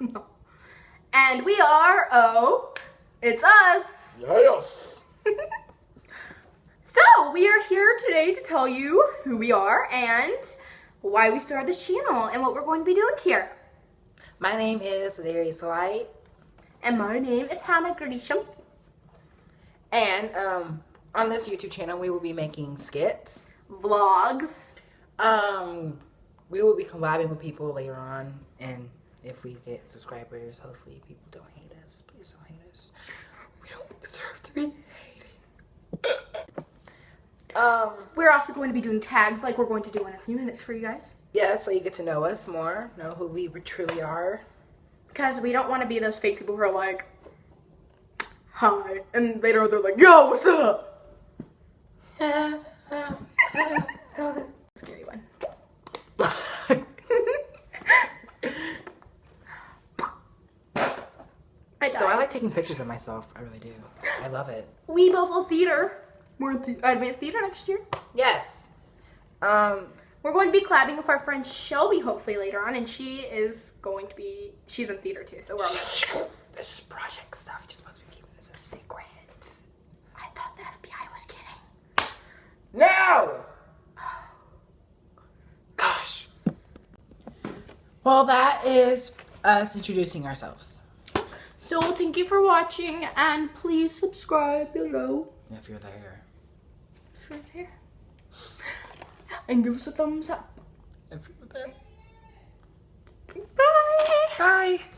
oh, it's us. Yes. So, we are here today to tell you who we are and why we started this channel and what we're going to be doing here. My name is Larry White, And my name is Hannah Grisham. and um, on this YouTube channel, we will be making skits. Vlogs. Um, we will be collabing with people later on, and if we get subscribers, hopefully people don't hate us. Please don't hate us. We don't deserve to be hated. um, We're also going to be doing tags like we're going to do in a few minutes for you guys. yeah, so you get to know us more, know who we truly are. Because we don't want to be those fake people who are like, hi. And later they're like, yo, what's up? I so I like taking pictures of myself. I really do. I love it. We both love theater. We're in the- advanced theater next year. Yes. Um, We're going to be collabing with our friend Shelby hopefully later on, and she is going to be, she's in theater too, so we're all this project stuff. You're supposed to be keeping this a secret. I thought the FBI was kidding. No! Gosh. Well, that is us introducing ourselves. So thank you for watching, and please subscribe below. If you're there. If you're there. And give us a thumbs up. If you're there. Bye! Bye.